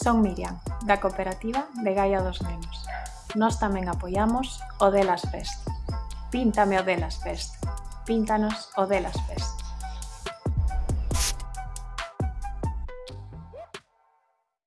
Son Miriam, da cooperativa de Gaia dos Nenos. Nós tamén apoiamos o Delas Fest. Píntame o Delas Fest. Píntanos o Delas Fest.